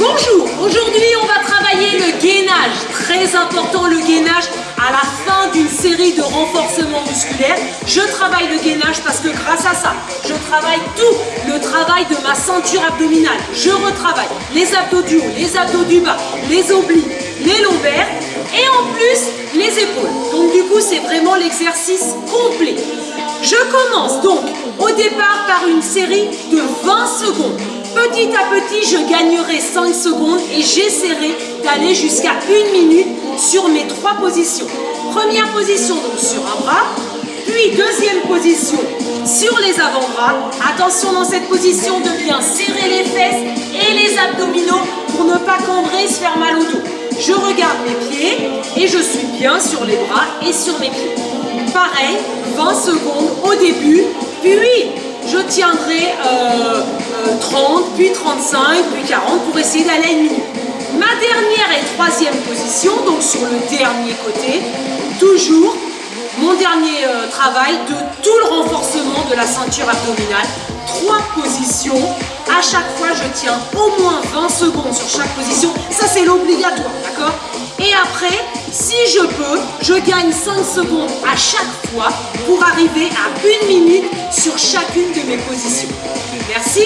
Bonjour, aujourd'hui on va travailler le gainage, très important le gainage à la fin d'une série de renforcements musculaires. Je travaille le gainage parce que grâce à ça, je travaille tout le travail de ma ceinture abdominale. Je retravaille les abdos du haut, les abdos du bas, les obliques, les lombaires et en plus les épaules. Donc du coup c'est vraiment l'exercice complet. Je commence donc au départ par une série de 20 secondes. Petit à petit, je gagnerai 5 secondes et j'essaierai d'aller jusqu'à une minute sur mes trois positions. Première position donc sur un bras, puis deuxième position sur les avant-bras. Attention dans cette position de bien serrer les fesses et les abdominaux pour ne pas cambrer et se faire mal au dos. Je regarde mes pieds et je suis bien sur les bras et sur mes pieds. Pareil, 20 secondes au début, puis je tiendrai 30, euh, euh, puis 35, puis 40 pour essayer d'aller à une minute. Ma dernière et troisième position, donc sur le dernier côté, toujours mon dernier euh, travail de tout le renforcement de la ceinture abdominale. Trois positions. À chaque fois, je tiens au moins 20 secondes sur chaque position. Ça, c'est l'obligatoire, d'accord? Et après, si je peux, je gagne 5 secondes à chaque fois pour arriver à une minute sur chacune de mes positions. Merci